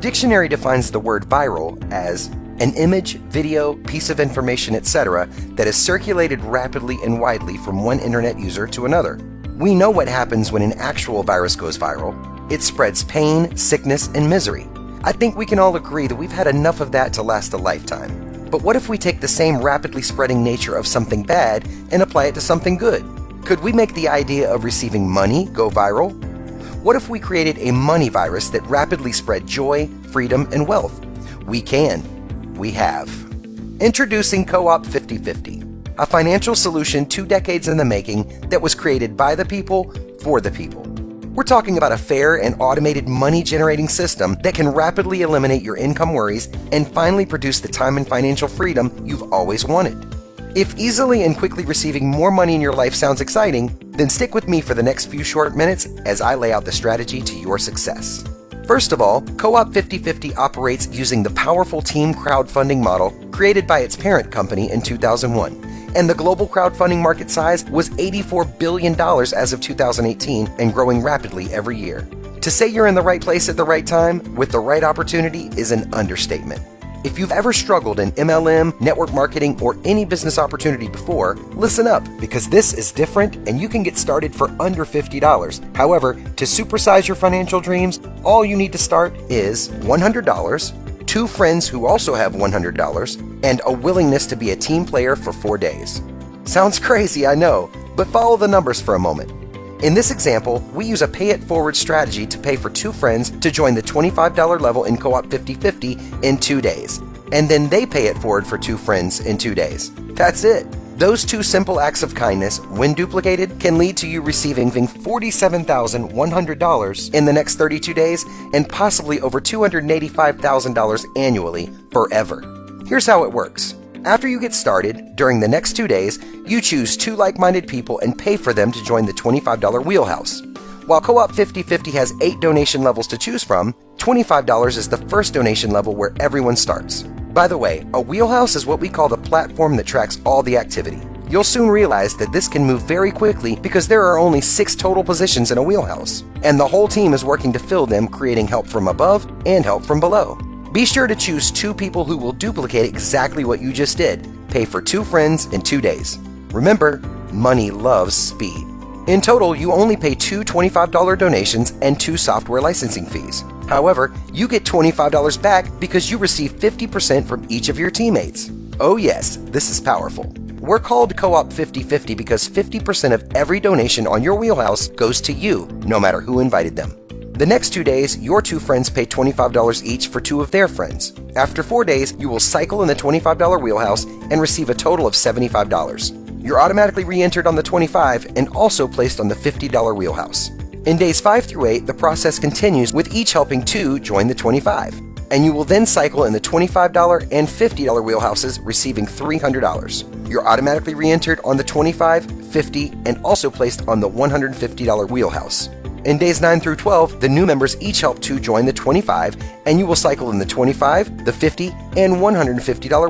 dictionary defines the word viral as an image, video, piece of information, etc., that is circulated rapidly and widely from one internet user to another. We know what happens when an actual virus goes viral it spreads pain, sickness, and misery. I think we can all agree that we've had enough of that to last a lifetime. But what if we take the same rapidly spreading nature of something bad and apply it to something good? Could we make the idea of receiving money go viral? What if we created a money virus that rapidly spread joy, freedom, and wealth? We can. We have. Introducing Co op 5050, a financial solution two decades in the making that was created by the people for the people. We're talking about a fair and automated money generating system that can rapidly eliminate your income worries and finally produce the time and financial freedom you've always wanted. If easily and quickly receiving more money in your life sounds exciting, then stick with me for the next few short minutes as I lay out the strategy to your success. First of all, Co op 5050 operates using the powerful team crowdfunding model created by its parent company in 2001 and the global crowdfunding market size was $84 billion as of 2018 and growing rapidly every year. To say you're in the right place at the right time with the right opportunity is an understatement. If you've ever struggled in MLM, network marketing, or any business opportunity before, listen up because this is different and you can get started for under $50. However, to supersize your financial dreams, all you need to start is $100 two friends who also have $100, and a willingness to be a team player for four days. Sounds crazy, I know, but follow the numbers for a moment. In this example, we use a pay it forward strategy to pay for two friends to join the $25 level in Co op 50/50 in two days, and then they pay it forward for two friends in two days. That's it. Those two simple acts of kindness, when duplicated, can lead to you receiving $47,100 in the next 32 days and possibly over $285,000 annually forever. Here's how it works. After you get started, during the next two days, you choose two like minded people and pay for them to join the $25 wheelhouse. While Co op 5050 has eight donation levels to choose from, $25 is the first donation level where everyone starts. By the way, a wheelhouse is what we call the platform that tracks all the activity. You'll soon realize that this can move very quickly because there are only six total positions in a wheelhouse, and the whole team is working to fill them, creating help from above and help from below. Be sure to choose two people who will duplicate exactly what you just did. Pay for two friends in two days. Remember, money loves speed. In total, you only pay two $25 donations and two software licensing fees. However, you get $25 back because you receive 50% from each of your teammates. Oh, yes, this is powerful. We're called Co op 50 50 because 50% of every donation on your wheelhouse goes to you, no matter who invited them. The next two days, your two friends pay $25 each for two of their friends. After four days, you will cycle in the $25 wheelhouse and receive a total of $75. You're automatically re entered on the 25 and also placed on the $50 wheelhouse. In days 5 through 8, the process continues with each helping 2 join the 25, and you will then cycle in the $25 and $50 wheelhouses, receiving $300. You're automatically re entered on the 25, 50, and also placed on the $150 wheelhouse. In days 9 through 12, the new members each help to join the 25, and you will cycle in the 25, the 50, and $150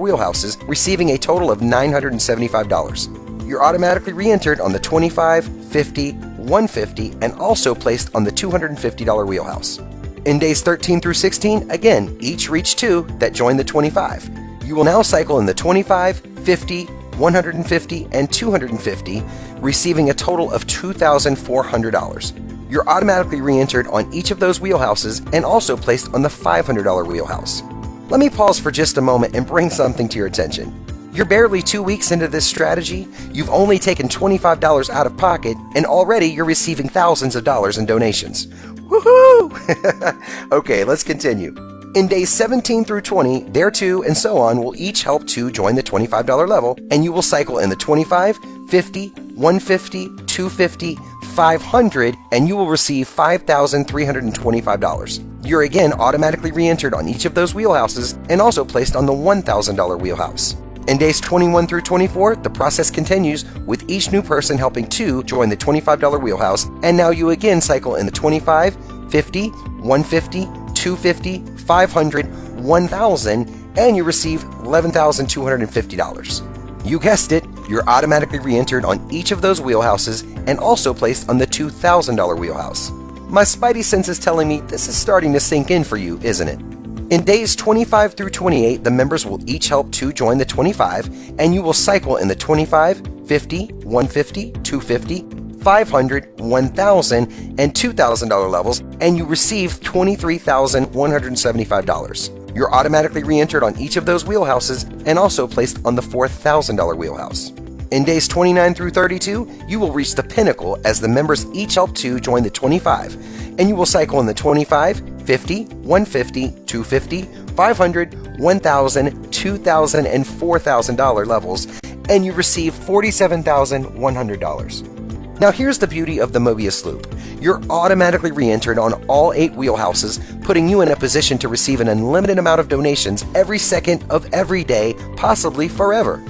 wheelhouses, receiving a total of $975. You're automatically re entered on the 25, 50, 150 and also placed on the $250 wheelhouse. In days 13 through 16, again, each reach two that join the 25. You will now cycle in the 25, 50, 150, and 250, receiving a total of $2,400. You're automatically re entered on each of those wheelhouses and also placed on the $500 wheelhouse. Let me pause for just a moment and bring something to your attention. You're barely two weeks into this strategy, you've only taken $25 out of pocket, and already you're receiving thousands of dollars in donations. Woohoo! okay, let's continue. In days 17 through 20, there too, and so on, will each help to join the $25 level, and you will cycle in the 25, 50, 150, 250, 500, and you will receive $5,325. You're again automatically re entered on each of those wheelhouses and also placed on the $1,000 wheelhouse. In days 21 through 24, the process continues with each new person helping two join the $25 wheelhouse, and now you again cycle in the 25, 50, 150, 250, 500, 1000, and you receive $11,250. You guessed it, you're automatically re entered on each of those wheelhouses and also placed on the $2,000 wheelhouse. My spidey sense is telling me this is starting to sink in for you, isn't it? In days 25 through 28, the members will each help two join the 25, and you will cycle in the 25, 50, 150, 250, 500, 1000, and $2,000 levels, and you receive $23,175. You're automatically re entered on each of those wheelhouses and also placed on the $4,000 wheelhouse. In days 29 through 32, you will reach the pinnacle as the members each help two join the 25, and you will cycle in the 25, 50, 150, 250, 500, 1000, 2000, and $4,000 levels, and you receive $47,100. Now, here's the beauty of the Mobius Loop. You're automatically re entered on all eight wheelhouses, putting you in a position to receive an unlimited amount of donations every second of every day, possibly forever.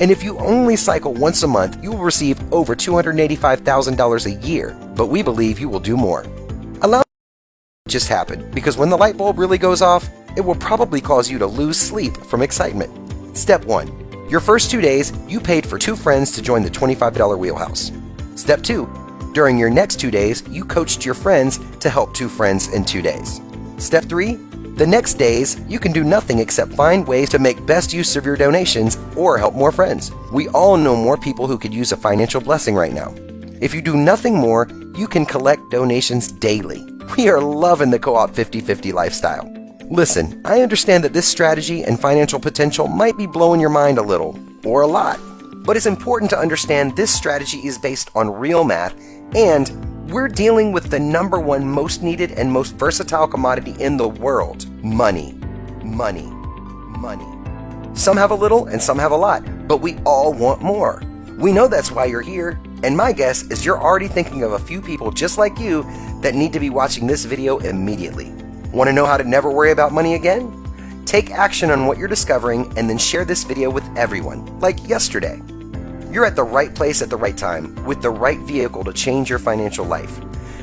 And if you only cycle once a month, you will receive over $285,000 a year, but we believe you will do more. Just happen because when the light bulb really goes off, it will probably cause you to lose sleep from excitement. Step 1. Your first two days, you paid for two friends to join the $25 wheelhouse. Step 2. During your next two days, you coached your friends to help two friends in two days. Step 3. The next days, you can do nothing except find ways to make best use of your donations or help more friends. We all know more people who could use a financial blessing right now. If you do nothing more, you can collect donations daily. We are loving the Co op 50 50 lifestyle. Listen, I understand that this strategy and financial potential might be blowing your mind a little, or a lot, but it's important to understand this strategy is based on real math and we're dealing with the number one most needed and most versatile commodity in the world money. Money. Money. Some have a little and some have a lot, but we all want more. We know that's why you're here, and my guess is you're already thinking of a few people just like you that need to be watching this video immediately. Want to know how to never worry about money again? Take action on what you're discovering and then share this video with everyone, like yesterday. You're at the right place at the right time with the right vehicle to change your financial life.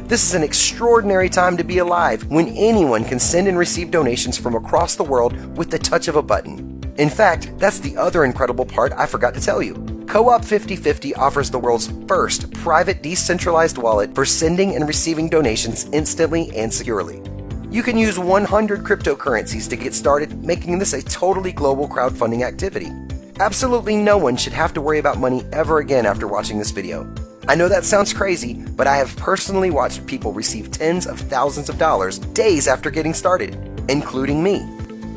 This is an extraordinary time to be alive when anyone can send and receive donations from across the world with the touch of a button. In fact, that's the other incredible part I forgot to tell you. Co op 5050 offers the world's first private decentralized wallet for sending and receiving donations instantly and securely. You can use 100 cryptocurrencies to get started, making this a totally global crowdfunding activity. Absolutely no one should have to worry about money ever again after watching this video. I know that sounds crazy, but I have personally watched people receive tens of thousands of dollars days after getting started, including me.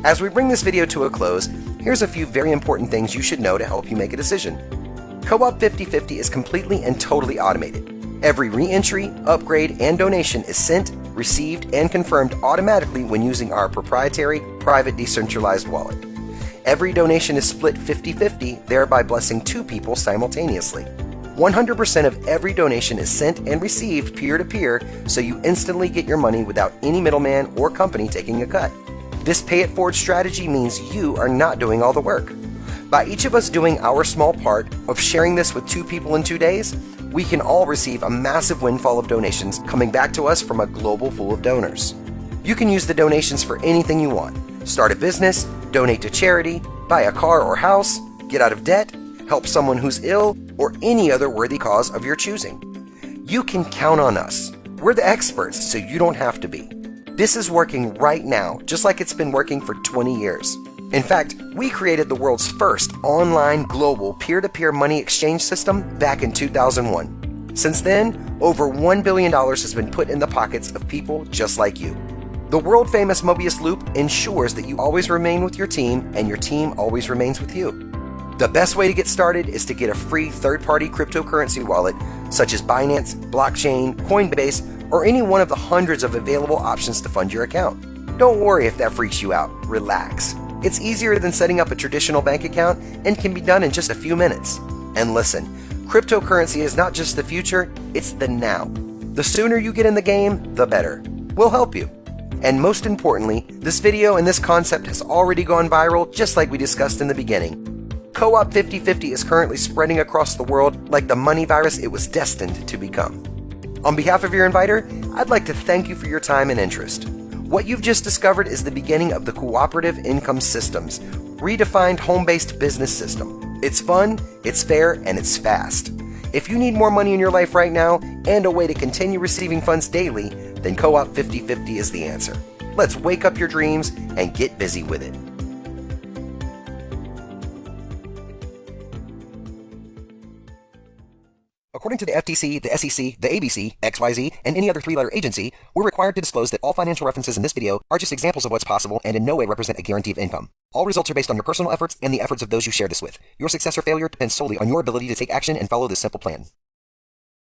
As we bring this video to a close, here's a few very important things you should know to help you make a decision. Co-op 5050 is completely and totally automated. Every re-entry, upgrade, and donation is sent, received, and confirmed automatically when using our proprietary private decentralized wallet. Every donation is split 50 50, thereby blessing two people simultaneously. 100% of every donation is sent and received peer to peer, so you instantly get your money without any middleman or company taking a cut. This pay it forward strategy means you are not doing all the work. By each of us doing our small part of sharing this with two people in two days, we can all receive a massive windfall of donations coming back to us from a global pool of donors. You can use the donations for anything you want start a business, donate to charity, buy a car or house, get out of debt, help someone who's ill, or any other worthy cause of your choosing. You can count on us. We're the experts, so you don't have to be. This is working right now, just like it's been working for 20 years. In fact, we created the world's first online global peer to peer money exchange system back in 2001. Since then, over $1 billion has been put in the pockets of people just like you. The world famous Mobius Loop ensures that you always remain with your team and your team always remains with you. The best way to get started is to get a free third party cryptocurrency wallet such as Binance, Blockchain, Coinbase, or any one of the hundreds of available options to fund your account. Don't worry if that freaks you out, relax. It's easier than setting up a traditional bank account and can be done in just a few minutes. And listen, cryptocurrency is not just the future, it's the now. The sooner you get in the game, the better. We'll help you. And most importantly, this video and this concept has already gone viral just like we discussed in the beginning. Co-op 5050 is currently spreading across the world like the money virus it was destined to become. On behalf of your inviter, I'd like to thank you for your time and interest. What you've just discovered is the beginning of the Cooperative Income Systems, redefined home-based business system. It's fun, it's fair, and it's fast. If you need more money in your life right now and a way to continue receiving funds daily, then Co op 5050 is the answer. Let's wake up your dreams and get busy with it. According to the FTC, the SEC, the ABC, XYZ, and any other three letter agency, we're required to disclose that all financial references in this video are just examples of what's possible and in no way represent a guarantee of income. All results are based on your personal efforts and the efforts of those you share this with. Your success or failure depends solely on your ability to take action and follow this simple plan.